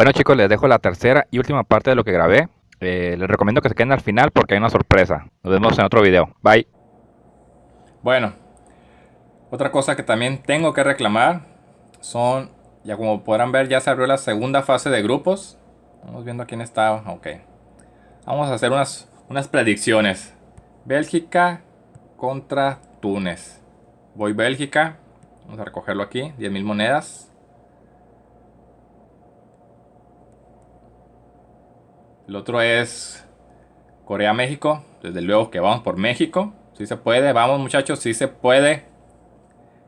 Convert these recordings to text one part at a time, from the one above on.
Bueno chicos, les dejo la tercera y última parte de lo que grabé. Eh, les recomiendo que se queden al final porque hay una sorpresa. Nos vemos en otro video. Bye. Bueno, otra cosa que también tengo que reclamar son, ya como podrán ver, ya se abrió la segunda fase de grupos. Vamos viendo quién está. Ok. Vamos a hacer unas, unas predicciones. Bélgica contra Túnez. Voy Bélgica. Vamos a recogerlo aquí. 10.000 monedas. El otro es Corea-México. Desde luego que vamos por México. Si se puede, vamos muchachos, si se puede.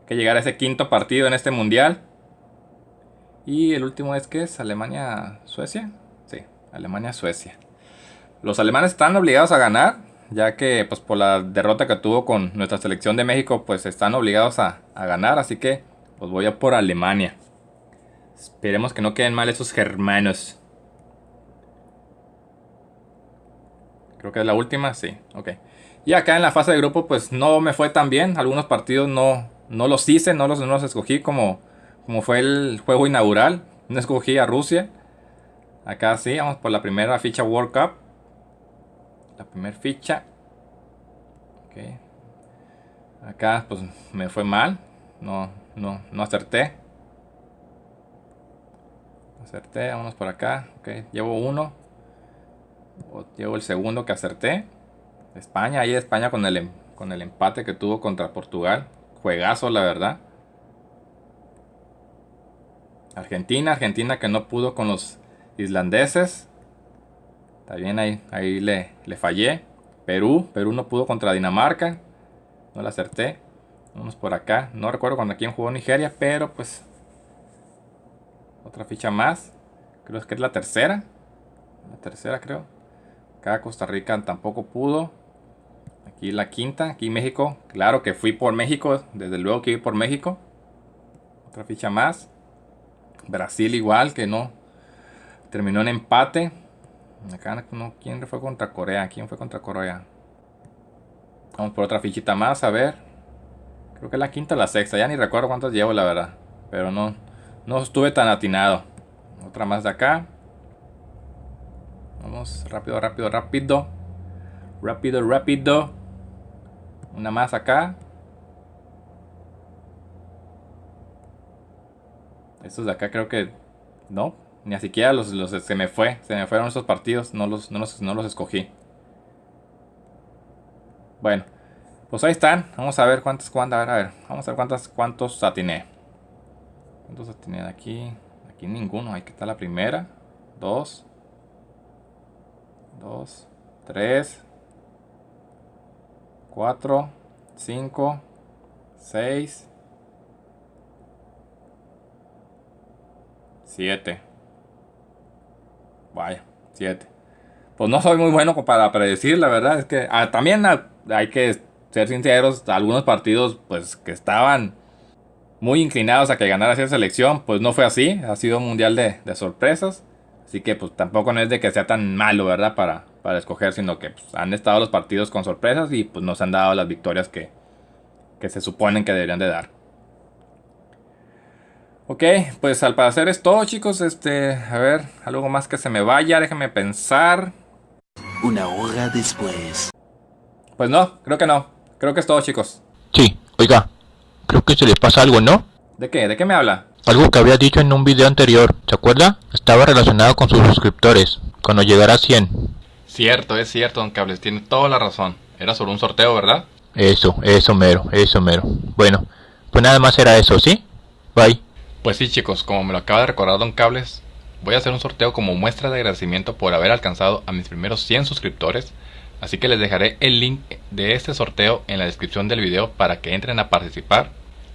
que llegar a ese quinto partido en este mundial. Y el último es que es Alemania-Suecia. Sí, Alemania-Suecia. Los alemanes están obligados a ganar, ya que pues por la derrota que tuvo con nuestra selección de México, pues están obligados a, a ganar. Así que pues voy a por Alemania. Esperemos que no queden mal esos germanos. Creo que es la última, sí, ok. Y acá en la fase de grupo pues no me fue tan bien. Algunos partidos no, no los hice, no los, no los escogí como, como fue el juego inaugural. No escogí a Rusia. Acá sí, vamos por la primera ficha World Cup. La primera ficha. Ok. Acá pues me fue mal. No, no, no acerté. Acerté, vamos por acá. Ok, llevo uno llevo el segundo que acerté. España, ahí España con el, em, con el empate que tuvo contra Portugal. Juegazo, la verdad. Argentina, Argentina que no pudo con los islandeses. También ahí, ahí le, le fallé. Perú, Perú no pudo contra Dinamarca. No la acerté. Vamos por acá. No recuerdo cuando quién jugó Nigeria, pero pues... Otra ficha más. Creo que es la tercera. La tercera creo. Acá Costa Rica tampoco pudo. Aquí la quinta, aquí México. Claro que fui por México, desde luego que fui por México. Otra ficha más. Brasil igual, que no. Terminó en empate. Acá no, ¿quién fue contra Corea? ¿Quién fue contra Corea? Vamos por otra fichita más, a ver. Creo que la quinta o la sexta, ya ni recuerdo cuántas llevo la verdad. Pero no, no estuve tan atinado. Otra más de acá. Rápido, rápido, rápido. Rápido, rápido. Una más acá. Estos de acá creo que... No, ni siquiera los, los, se me fue. Se me fueron esos partidos. No los, no los, no los escogí. Bueno, pues ahí están. Vamos a ver cuántos, cuántos, a ver, a ver. Vamos a ver cuántos, cuántos atiné. ¿Cuántos atiné de aquí? Aquí ninguno. Ahí está la primera. Dos. 2, 3, 4, 5, 6, 7. Vaya, 7. Pues no soy muy bueno para predecir, la verdad es que ah, también hay que ser sinceros, algunos partidos pues que estaban muy inclinados a que ganara esa selección, pues no fue así, ha sido un mundial de, de sorpresas. Así que pues tampoco no es de que sea tan malo, ¿verdad? Para, para escoger, sino que pues, han estado los partidos con sorpresas y pues nos han dado las victorias que, que se suponen que deberían de dar. Ok, pues al parecer es todo chicos, este, a ver, algo más que se me vaya, déjenme pensar. Una hora después. Pues no, creo que no, creo que es todo chicos. Sí, oiga, creo que se le pasa algo, ¿no? ¿De qué? ¿De qué me habla? Algo que había dicho en un video anterior, ¿se acuerda? Estaba relacionado con sus suscriptores, cuando llegara a 100. Cierto, es cierto, don Cables, tiene toda la razón. Era sobre un sorteo, ¿verdad? Eso, eso mero, eso mero. Bueno, pues nada más era eso, ¿sí? Bye. Pues sí chicos, como me lo acaba de recordar don Cables, voy a hacer un sorteo como muestra de agradecimiento por haber alcanzado a mis primeros 100 suscriptores, así que les dejaré el link de este sorteo en la descripción del video para que entren a participar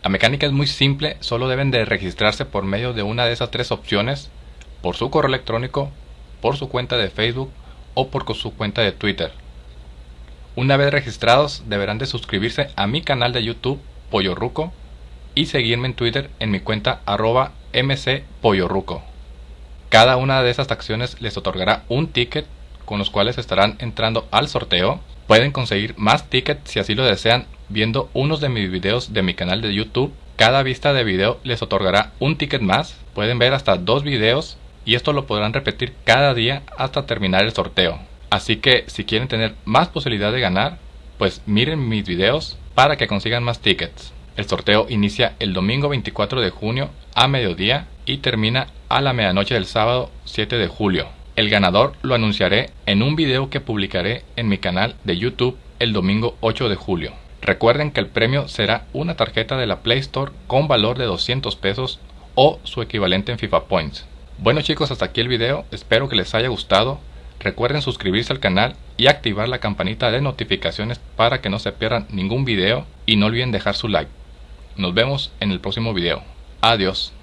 la mecánica es muy simple, solo deben de registrarse por medio de una de esas tres opciones, por su correo electrónico, por su cuenta de Facebook o por su cuenta de Twitter. Una vez registrados deberán de suscribirse a mi canal de YouTube Pollo Ruco y seguirme en Twitter en mi cuenta arroba. Cada una de esas acciones les otorgará un ticket con los cuales estarán entrando al sorteo. Pueden conseguir más tickets si así lo desean viendo unos de mis videos de mi canal de YouTube. Cada vista de video les otorgará un ticket más. Pueden ver hasta dos videos y esto lo podrán repetir cada día hasta terminar el sorteo. Así que si quieren tener más posibilidad de ganar, pues miren mis videos para que consigan más tickets. El sorteo inicia el domingo 24 de junio a mediodía y termina a la medianoche del sábado 7 de julio. El ganador lo anunciaré en un video que publicaré en mi canal de YouTube el domingo 8 de julio. Recuerden que el premio será una tarjeta de la Play Store con valor de 200 pesos o su equivalente en FIFA Points. Bueno chicos, hasta aquí el video, espero que les haya gustado. Recuerden suscribirse al canal y activar la campanita de notificaciones para que no se pierdan ningún video y no olviden dejar su like. Nos vemos en el próximo video. Adiós.